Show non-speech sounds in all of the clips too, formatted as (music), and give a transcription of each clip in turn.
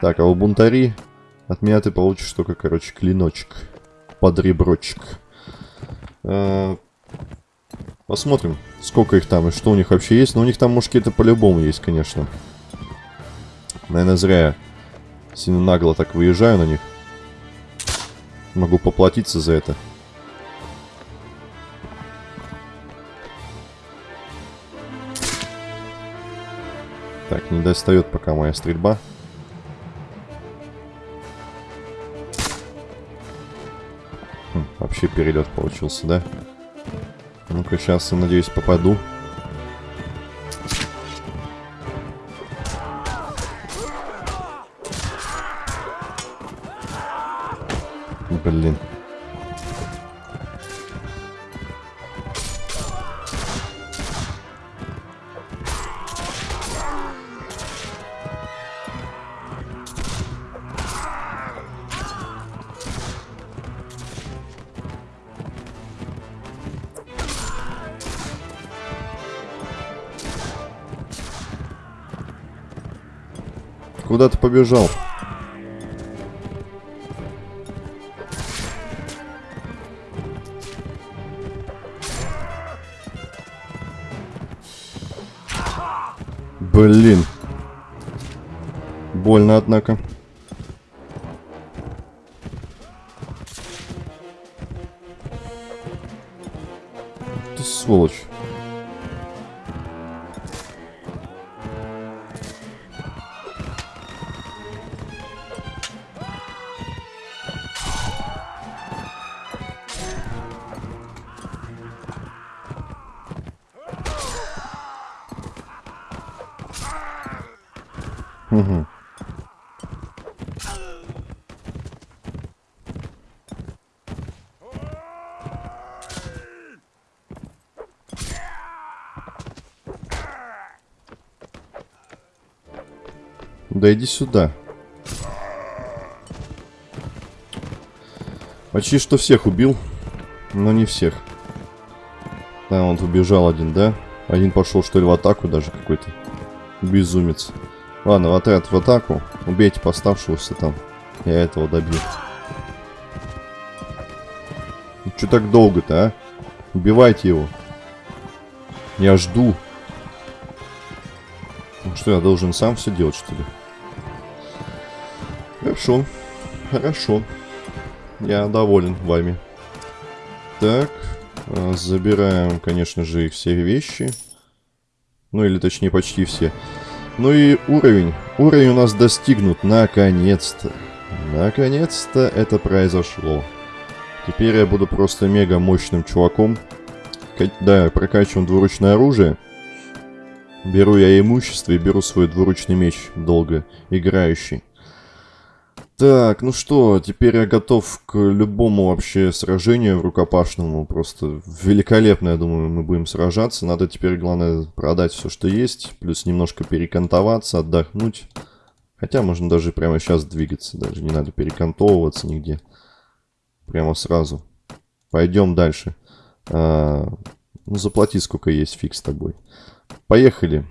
Так, а у бунтари от меня ты получишь только, короче, клиночек. Под реброчек. А, посмотрим, сколько их там и что у них вообще есть. Но у них там мушкеты по-любому есть, конечно. Наверное, зря я сильно нагло так выезжаю на них. Могу поплатиться за это. Так, не достает пока моя стрельба. Вообще перелет получился, да? Ну-ка, сейчас, я надеюсь, попаду. Блин. Куда ты побежал? Блин. Больно, однако. Ты сволочь. Да иди сюда. Почти что всех убил, но не всех. Да, он убежал один, да? Один пошел, что ли, в атаку даже какой-то. Безумец. Ладно, в отряд в атаку. Убейте поставшегося там. Я этого добью. Ну, что так долго-то, а? Убивайте его. Я жду. Ну что, я должен сам все делать, что ли? Хорошо. Хорошо. Я доволен вами. Так. а, Забираем, конечно же, их все вещи. Ну, или точнее, почти все. Ну и уровень. Уровень у нас достигнут. Наконец-то. Наконец-то это произошло. Теперь я буду просто мега мощным чуваком. Да, прокачиваем двуручное оружие. Беру я имущество и беру свой двуручный меч долго играющий. Так, ну что, теперь я готов к любому вообще сражению рукопашному. Просто великолепно, я думаю, мы будем сражаться. Надо теперь, главное, продать все, что есть. Плюс немножко перекантоваться, отдохнуть. Хотя можно даже прямо сейчас двигаться. Даже не надо перекантовываться нигде. Прямо сразу. Пойдем дальше. А, ну, заплати, сколько есть, фиг с тобой. Поехали.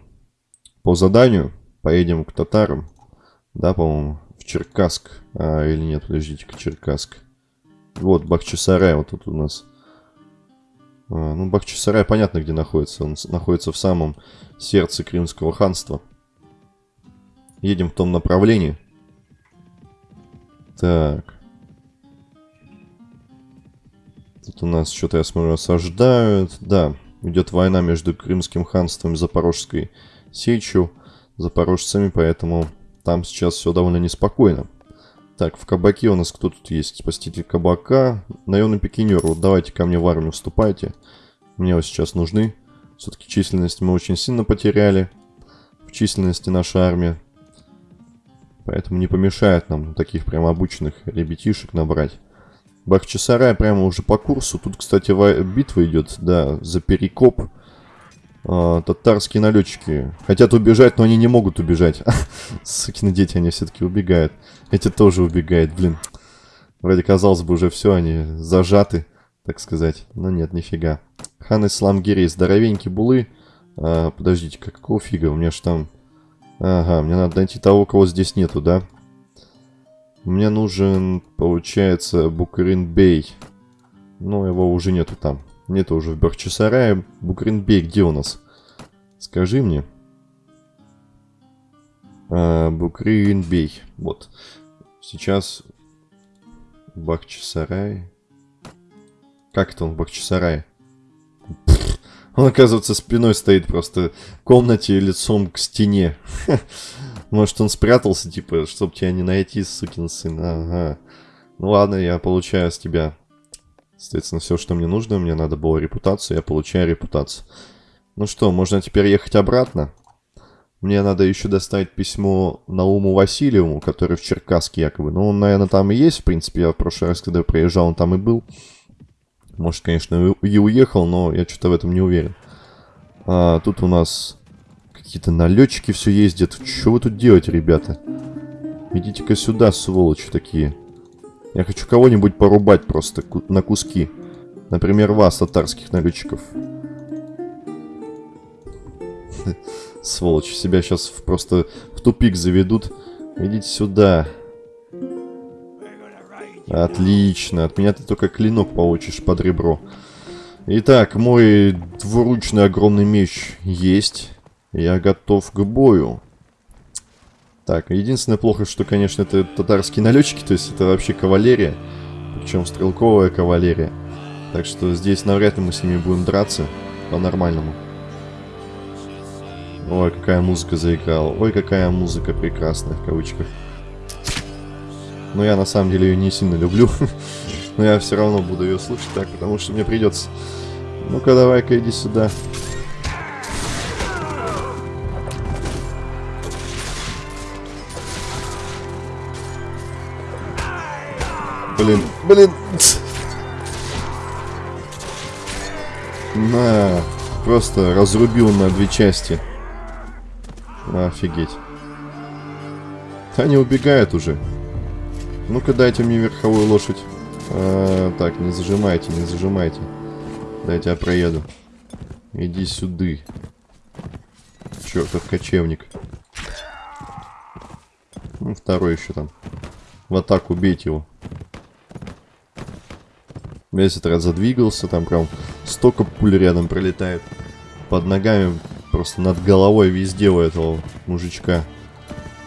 По заданию поедем к татарам. Да, по-моему, в Черкасск. А, или нет, подождите-ка. Вот, Бахчисарай вот тут у нас. А, ну, Бахчисарай понятно, где находится. Он находится в самом сердце Крымского ханства. Едем в том направлении. Так. Тут у нас что-то, я смотрю, осаждают. Да, идет война между Крымским ханством и Запорожской сечью. Запорожцами, поэтому там сейчас все довольно неспокойно. Так, в кабаке у нас кто тут есть? Спаситель кабака. Наемный пикинер. Вот давайте ко мне в армию вступайте. Мне вы сейчас нужны. Все-таки численность мы очень сильно потеряли. В численности наша армия. Поэтому не помешает нам таких прям обученных ребятишек набрать. Бахчисарай прямо уже по курсу. Тут, кстати, ва- битва идет, да, за Перекоп. А, татарские налетчики хотят убежать, но они не могут убежать. (laughs) Сукины дети, они все-таки убегают. Эти тоже убегают, блин. Вроде казалось бы уже все, они зажаты, так сказать. Но нет, нифига. Хан Ислам Гирей, здоровенький булы. А, подождите, какого фига? У меня ж там... Ага, мне надо найти того, кого здесь нету, да? Мне нужен, получается, Букрин Бей. Но его уже нету там. Нету уже в Бахчисарае. Букрин Бей где у нас? Скажи мне. А, Букрин Бей. Вот. Сейчас Бахчисарай. Как это он в Бахчисарае? (laughs) Он, оказывается, спиной стоит просто в комнате лицом к стене. (laughs) Может, он спрятался, типа, чтобы тебя не найти, сукин сын. Ага. Ну ладно, я получаю с тебя, соответственно, все, что мне нужно. Мне надо было репутацию, я получаю репутацию. Ну что, можно теперь ехать обратно? Мне надо еще доставить письмо Науму Васильеву, который в Черкасске якобы. Ну, он, наверное, там и есть, в принципе. Я в прошлый раз, когда приезжал, он там и был. Может, конечно, и уехал, но я что-то в этом не уверен. А, тут у нас какие-то налетчики все ездят. Что вы тут делаете, ребята? Идите-ка сюда, сволочи такие. Я хочу кого-нибудь порубать просто на куски. Например, вас, татарских налетчиков. (laughs) Сволочи, себя сейчас просто в тупик заведут. Идите сюда. Отлично. От меня ты только клинок получишь под ребро. Итак, мой двуручный огромный меч есть. Я готов к бою. Так, единственное плохо, что, конечно, это татарские налетчики, то есть это вообще кавалерия. Причем стрелковая кавалерия. Так что здесь навряд ли мы с ними будем драться по-нормальному. Ой, какая музыка заиграла. Ой, какая музыка прекрасная, в кавычках. Но я на самом деле ее не сильно люблю. (laughs) Но я все равно буду ее слушать так, потому что мне придется. Ну-ка, давай-ка иди сюда. Блин. На, просто разрубил на две части. Офигеть. Они убегают уже. Ну-ка дайте мне верховую лошадь. А, так, не зажимайте, не зажимайте. Дайте я проеду. Иди сюда. Чертов кочевник. Ну, второй еще там. В атаку бейте его. Весь раз задвигался, там прям столько пуль рядом пролетает. Под ногами, просто над головой везде у этого мужичка.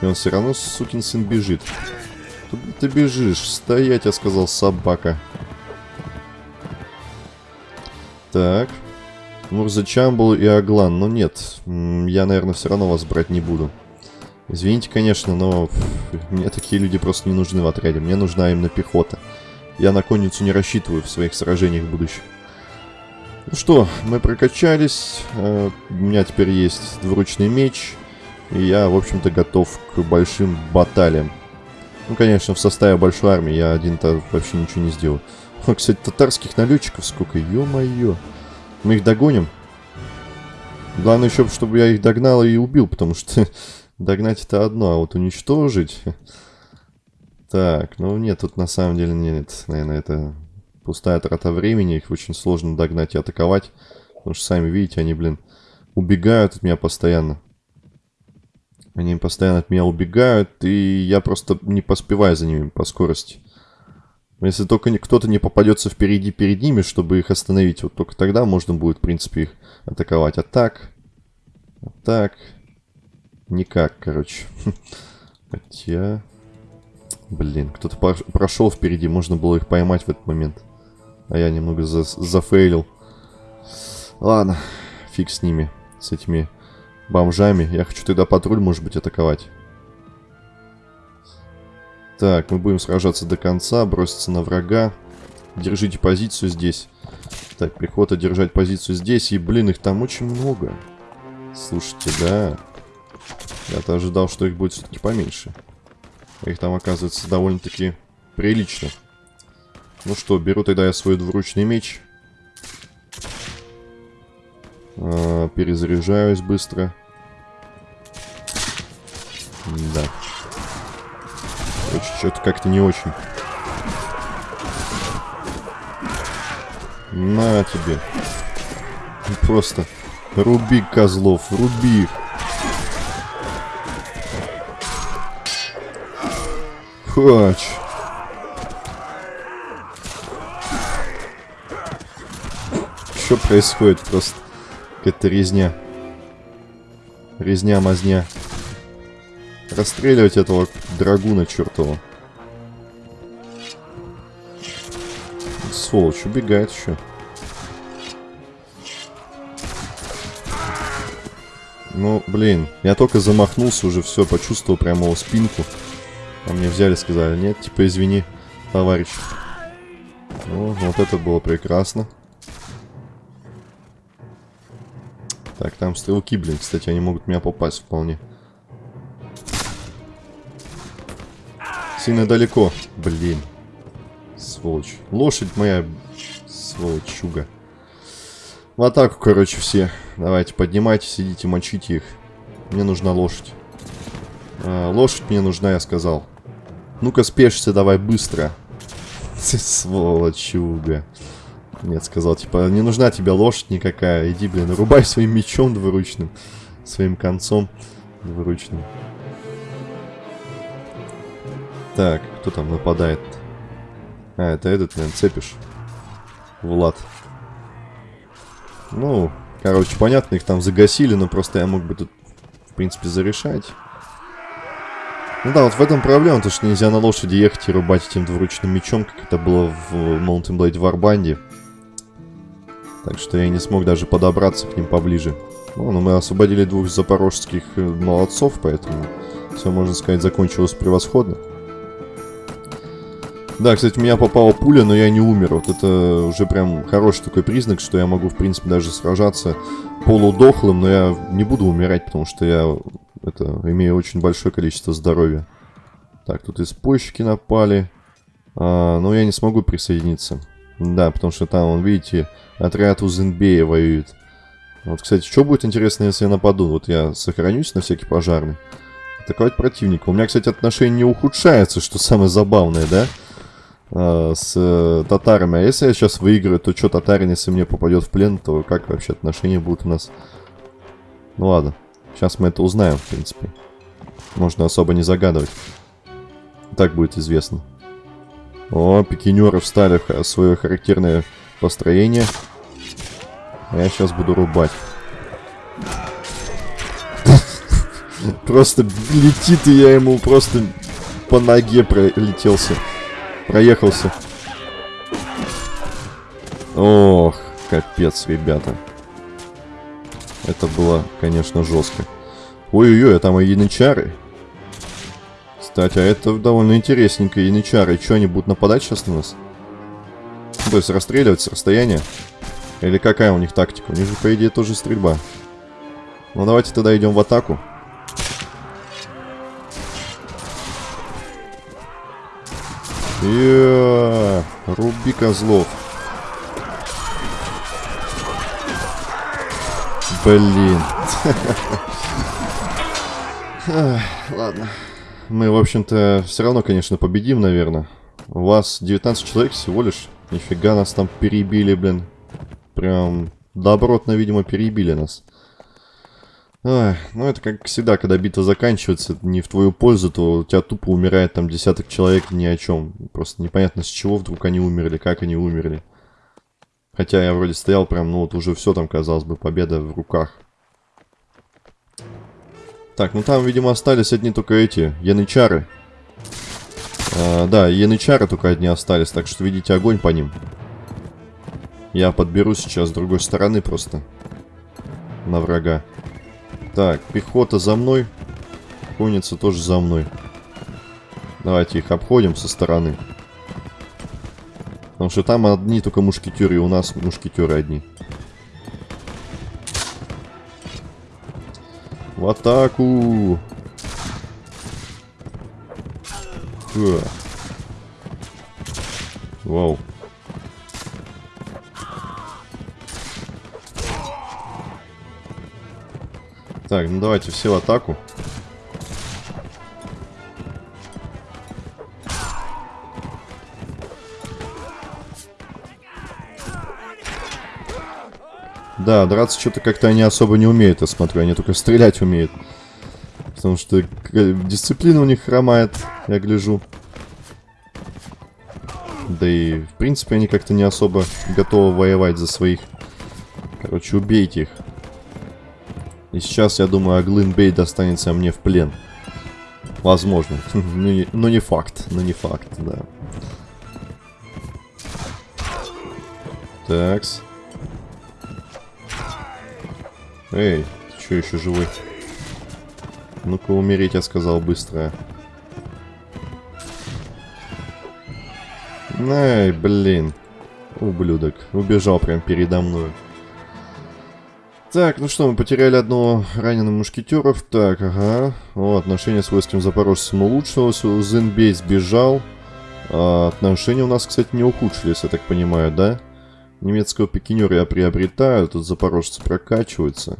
И он все равно, сукин сын, бежит. Куда ты бежишь? Стоять, я сказал, собака. Так. Мурза Чамбул и Аглан. Но нет, я, наверное, все равно вас брать не буду. Извините, конечно, но мне такие люди просто не нужны в отряде. Мне нужна именно пехота. Я на конницу не рассчитываю в своих сражениях будущих. Ну что, мы прокачались. Э, у меня теперь есть двуручный меч. И я, в общем-то, готов к большим баталиям. Ну, конечно, в составе большой армии я один-то вообще ничего не сделаю. О, кстати, татарских налетчиков сколько, ё-моё. Мы их догоним. Главное еще, чтобы я их догнал и убил, потому что (laughs) догнать это одно, а вот уничтожить... (laughs) Так, ну нет, тут на самом деле нет, наверное, это пустая трата времени, их очень сложно догнать и атаковать, потому что, сами видите, они, блин, убегают от меня постоянно. Они постоянно от меня убегают, и я просто не поспеваю за ними по скорости. Если только кто-то не попадется впереди перед ними, чтобы их остановить, вот только тогда можно будет, в принципе, их атаковать. А так... А так... Никак, короче. (laughs) Хотя... Блин, кто-то прошел впереди, можно было их поймать в этот момент. А я немного за зафейлил. Ладно, фиг с ними, с этими бомжами. Я хочу тогда патруль, может быть, атаковать. Так, мы будем сражаться до конца, броситься на врага. Держите позицию здесь. Так, пехота держать позицию здесь. И, блин, их там очень много. Слушайте, да. Я-то ожидал, что их будет все-таки поменьше. Их там, оказывается, довольно-таки прилично. Ну что, беру тогда я свой двуручный меч. А, перезаряжаюсь быстро. Да. Что-то как-то не очень. На тебе. Просто руби козлов, руби их. Хач. Что происходит просто? Какая-то резня. Резня-мазня. Расстреливать этого драгуна чертова. Сволочь, убегает еще. Ну, блин, я только замахнулся уже, все, почувствовал прямо его спинку. А мне взяли, сказали, нет, типа, извини, товарищ. Ну, вот это было прекрасно. Так, там стрелки, блин, кстати, они могут меня попасть вполне. Сильно далеко. Блин. Сволочь. Лошадь моя, сволочуга. В атаку, короче, все. Давайте, поднимайтесь, идите, мочите их. Мне нужна лошадь. А, лошадь мне нужна, я сказал. Ну-ка, спешься, давай, быстро. Сволочуга. Нет, сказал, типа, не нужна тебе лошадь никакая. Иди, блин, рубай своим мечом двуручным. Своим концом двуручным. Так, кто там нападает? А, это этот, наверное, цепишь. Влад. Ну, короче, понятно, их там загасили, но просто я мог бы тут, в принципе, зарешать. Ну да, вот в этом проблема, то что нельзя на лошади ехать и рубать этим двуручным мечом, как это было в Mountain Blade Warband. Так что я не смог даже подобраться к ним поближе. Ну, но мы освободили двух запорожских э, молодцов, поэтому все, можно сказать, закончилось превосходно. Да, кстати, меня попала пуля, но я не умер. Вот это уже прям хороший такой признак, что я могу, в принципе, даже сражаться полудохлым, но я не буду умирать, потому что я это, имею очень большое количество здоровья. Так, тут испойщики напали. А, но я не смогу присоединиться. Да, потому что там, вон, видите, отряд Узенбея воюет. Вот, кстати, что будет интересно, если я нападу? Вот я сохранюсь на всякий пожарный. Атаковать противника. У меня, кстати, отношение не ухудшается, что самое забавное, да? А, с э, татарами. А если я сейчас выиграю, то что татарин, если мне попадет в плен, то как вообще отношения будут у нас? Ну ладно. Сейчас мы это узнаем, в принципе. Можно особо не загадывать. Так будет известно. О, пикинеры встали в свое характерное построение. Я сейчас буду рубать. (laughs) Просто летит, и я ему просто по ноге пролетелся. Проехался. Ох, капец, ребята. Это было, конечно, жестко. Ой-ой-ой, а там и янычары. Кстати, а это довольно интересненько. Янычары, что, они будут нападать сейчас на нас? То есть расстреливать с расстояния? Или какая у них тактика? У них же, по идее, тоже стрельба. Ну, давайте тогда идем в атаку. Иа, руби козлов. Блин. Ладно. Мы, в общем-то, все равно, конечно, победим, наверное. У вас 19 человек всего лишь. Нифига нас там перебили, блин. Прям добротно, видимо, перебили нас. Ой, ну это как всегда, когда битва заканчивается не в твою пользу, то у тебя тупо умирает там десяток человек ни о чем. Просто непонятно с чего вдруг они умерли, как они умерли. Хотя я вроде стоял прям, ну вот уже все там, казалось бы, победа в руках. Так, ну там, видимо, остались одни только эти, янычары. А, да, янычары только одни остались, так что видите огонь по ним. Я подберу сейчас с другой стороны просто. На врага. Так, пехота за мной. Конница тоже за мной. Давайте их обходим со стороны. Потому что там одни только мушкетеры, и у нас мушкетеры одни. В атаку! Фу. Вау. Так, ну давайте все в атаку. Да, драться что-то как-то они особо не умеют, я смотрю. Они только стрелять умеют. Потому что дисциплина у них хромает, я гляжу. Да и, в принципе, они как-то не особо готовы воевать за своих. Короче, убейте их. И сейчас, я думаю, Аглын Бей достанется мне в плен. Возможно. (laughs) но, не, но не факт. Но не факт, да. Такс. Эй, ты что еще живой? Ну-ка умереть, я сказал, быстро. Эй, блин. Ублюдок. Убежал прям передо мной. Так, ну что, мы потеряли одного раненого мушкетеров. Так, ага. О, отношения с войском запорожцем улучшилось. Зенбей сбежал. А, отношения у нас, кстати, не ухудшились, я так понимаю, да? Немецкого пикинера я приобретаю. Тут запорожцы прокачиваются.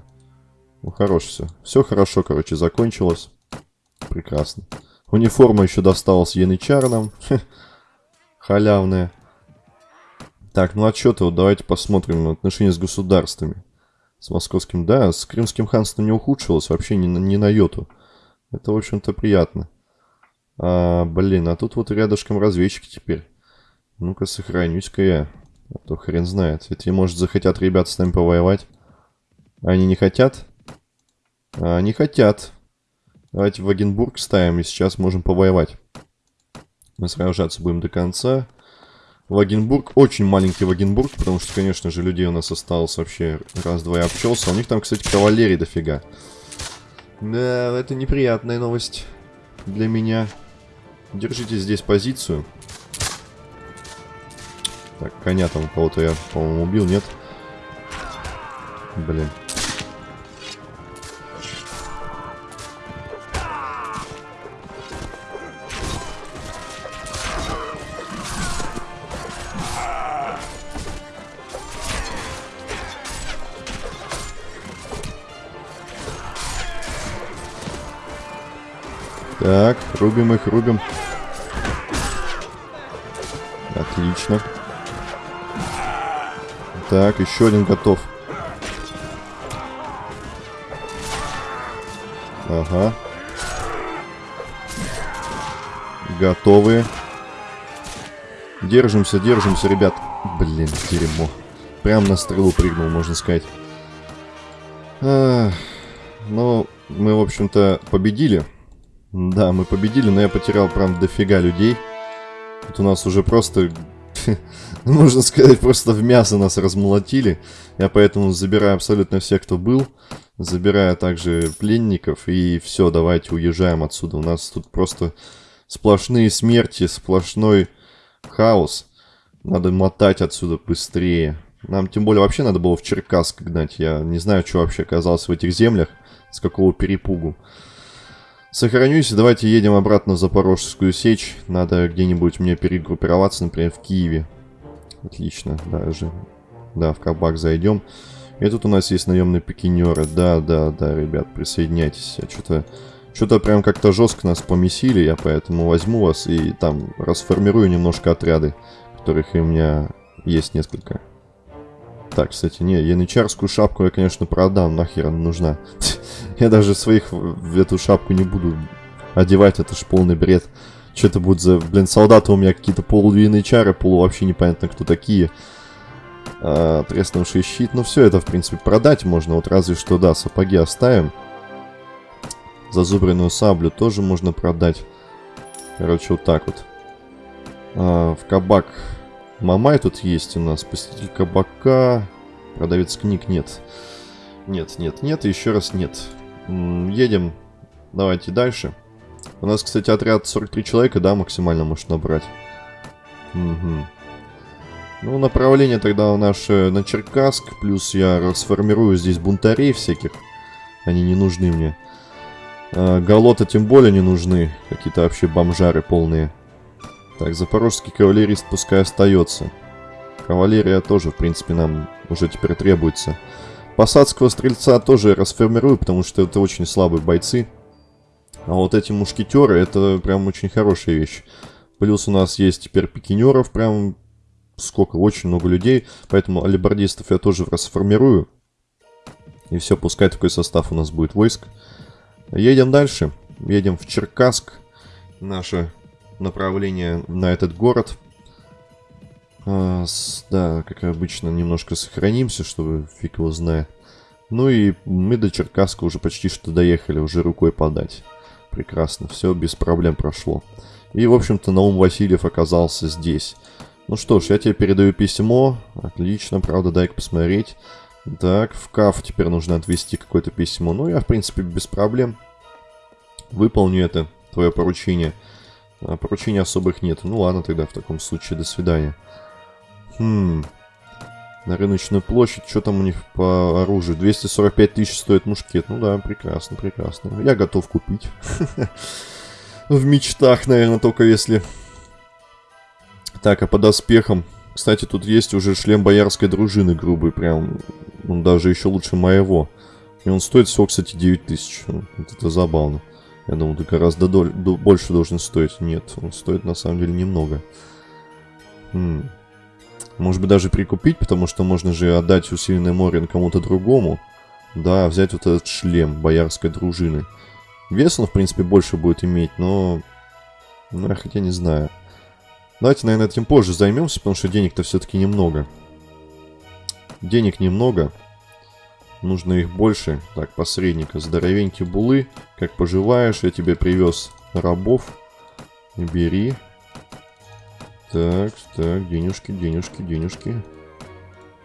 Ну, хорош все. Все хорошо, короче, закончилось. Прекрасно. Униформа еще досталась янычарам. Халявная. Так, ну отчеты, вот давайте посмотрим на отношения с государствами. С московским, да, с крымским ханством не ухудшилось вообще ни, ни на йоту. Это, в общем-то, приятно. А, блин, а тут вот рядышком разведчики теперь. Ну-ка, сохранюсь-ка я. А то хрен знает. Ведь, может, захотят ребята с нами повоевать. Они не хотят? А, не хотят. Давайте в Вагенбург ставим, и сейчас можем повоевать. Мы сражаться будем до конца. Вагенбург, очень маленький Вагенбург, потому что, конечно же, людей у нас осталось вообще раз-два и обчелся. У них там, кстати, кавалерии дофига. Да, это неприятная новость для меня. Держите здесь позицию. Так, коня там кого-то я, по-моему, убил, нет? Блин. Так, рубим их, рубим. Отлично. Так, еще один готов. Ага. Готовы. Держимся, держимся, ребят. Блин, дерьмо. Прям на стрелу прыгнул, можно сказать. А, ну, мы, в общем-то, победили. Да, мы победили, но я потерял прям дофига людей. Тут у нас уже просто, (laughs) можно сказать, просто в мясо нас размолотили. Я поэтому забираю абсолютно всех, кто был. Забираю также пленников. И все, давайте уезжаем отсюда. У нас тут просто сплошные смерти, сплошной хаос. Надо мотать отсюда быстрее. Нам тем более вообще надо было в Черкасск гнать. Я не знаю, что вообще оказалось в этих землях. С какого перепугу. Сохранюсь, давайте едем обратно в Запорожскую сечь. Надо где-нибудь мне перегруппироваться, например, в Киеве. Отлично, даже. Да, в кабак зайдем. И тут у нас есть наемные пикинеры. Да, да, да, ребят, присоединяйтесь. Что-то... Что-то прям как-то жестко нас помесили, я поэтому возьму вас и там расформирую немножко отряды, которых у меня есть несколько. Так, кстати, не, янычарскую шапку я, конечно, продам, нахер она нужна. (laughs) Я даже своих в эту шапку не буду одевать, это ж полный бред. Что это будет за, блин, солдаты у меня какие-то полувинные чары, полу вообще непонятно кто такие. А, треснувший щит, ну все это, в принципе, продать можно, вот разве что, да, сапоги оставим. Зазубренную саблю тоже можно продать. Короче, вот так вот. А, в кабак Мамай тут есть у нас, посетитель кабака, продавец книг нет. Нет, нет, нет, еще раз нет. Едем. Давайте дальше. У нас, кстати, отряд 43 человека, да, максимально может набрать. Угу. Ну, направление тогда у нас на Черкасск. Плюс я расформирую здесь бунтарей всяких. Они не нужны мне. А, Галота тем более не нужны. Какие-то вообще бомжары полные. Так, запорожский кавалерист пускай остается. Кавалерия тоже, в принципе, нам уже теперь требуется. Посадского стрельца тоже расформирую, потому что это очень слабые бойцы. А вот эти мушкетеры, это прям очень хорошая вещь. Плюс у нас есть теперь пикинеров, прям сколько, очень много людей. Поэтому алибардистов я тоже расформирую. И все, пускай такой состав у нас будет войск. Едем дальше. Едем в Черкасск. Наше направление на этот город. А, с, да, как обычно, немножко сохранимся, чтобы фиг его знает. Ну и мы до Черкасска уже почти что доехали, уже рукой подать. Прекрасно, все без проблем прошло. И, в общем-то, Наум Васильев оказался здесь. Ну что ж, я тебе передаю письмо. Отлично, правда, дай-ка посмотреть. Так, в КАФ теперь нужно отвести какое-то письмо. Ну, я, в принципе, без проблем выполню это, твое поручение. А поручений особых нет. Ну ладно тогда, в таком случае, до свидания. Хм, на рыночную площадь. Что там у них по оружию? 245 тысяч стоит мушкет. Ну да, прекрасно, прекрасно. Я готов купить. (laughs) В мечтах, наверное, только если... Так, а по доспехам... Кстати, тут есть уже шлем боярской дружины грубый, прям... Он даже еще лучше моего. И он стоит всего, кстати, 9 тысяч. Вот это забавно. Я думал, ты гораздо доль... больше должен стоить. Нет, он стоит на самом деле немного. Хм. Может быть, даже прикупить, потому что можно же отдать усиленный Морин кому-то другому. Да, взять вот этот шлем боярской дружины. Вес он, в принципе, больше будет иметь, но... Ну, хотя не знаю. Давайте, наверное, этим позже займемся, потому что денег-то все-таки немного. Денег немного. Нужно их больше. Так, посредника. Здоровенькие булы. Как поживаешь? Я тебе привез рабов. Бери. Так, так, денежки, денежки, денежки.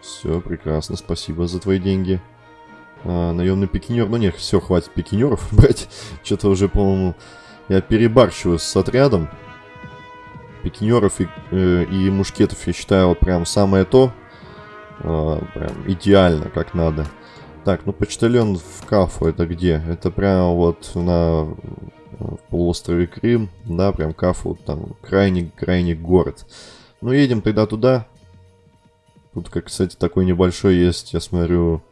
Все, прекрасно, спасибо за твои деньги. А, наемный пикинер, ну нет, все, хватит пикинеров (laughs) брать. Что-то уже, по-моему, я перебарщиваю с отрядом. Пикинеров и, э, и мушкетов я считаю вот прям самое то. Э, прям идеально, как надо. Так, ну почтальон в Кафу это где? Это прямо вот на в полуострове Крым, да, прям Кафу, там крайний-крайний город. Ну, едем тогда туда. Тут, как, кстати, такой небольшой есть, я смотрю,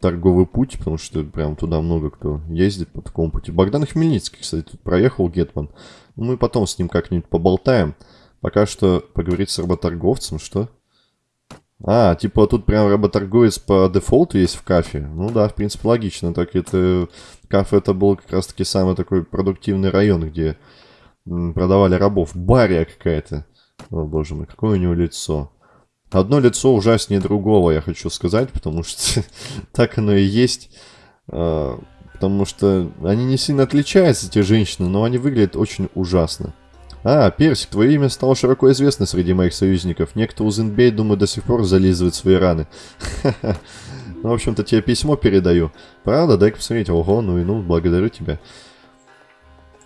торговый путь, потому что прям туда много кто ездит по такому пути. Богдан Хмельницкий, кстати, тут проехал Гетман. Ну, мы потом с ним как-нибудь поболтаем. Пока что поговорить с работорговцем, что? А, типа тут прям работорговец по дефолту есть в кафе. Ну да, в принципе, логично. Так это... Кафе это был как раз-таки самый такой продуктивный район, где продавали рабов. Бария какая-то. О, боже мой, какое у него лицо. Одно лицо ужаснее другого, я хочу сказать, потому что (laughs) так оно и есть. А, потому что они не сильно отличаются, эти женщины, но они выглядят очень ужасно. А, Персик, твое имя стало широко известно среди моих союзников. Некто Узенбей, думаю, до сих пор зализывает свои раны. Ну, в общем-то, тебе письмо передаю. Правда? Дай-ка посмотреть. Ого, ну и ну, благодарю тебя.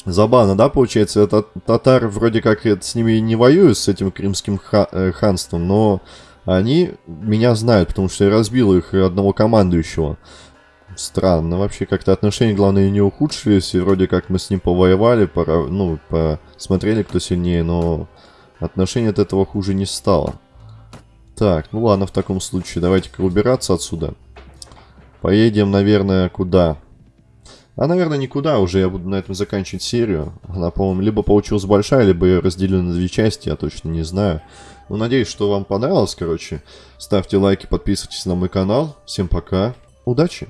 Забавно, да, получается? Это татар вроде как с ними не воюют, с этим крымским э, ханством, но они меня знают, потому что я разбил их одного командующего. Странно. Вообще как-то отношения, главное, не ухудшились. И вроде как мы с ним повоевали, пора, ну, посмотрели, кто сильнее, но отношения от этого хуже не стало. Так, ну ладно, в таком случае давайте-ка убираться отсюда. Поедем, наверное, куда? А, наверное, никуда уже. Я буду на этом заканчивать серию. Она, по-моему, либо получилась большая, либо ее разделили на две части, я точно не знаю. Ну, надеюсь, что вам понравилось, короче. Ставьте лайки, подписывайтесь на мой канал. Всем пока. Удачи!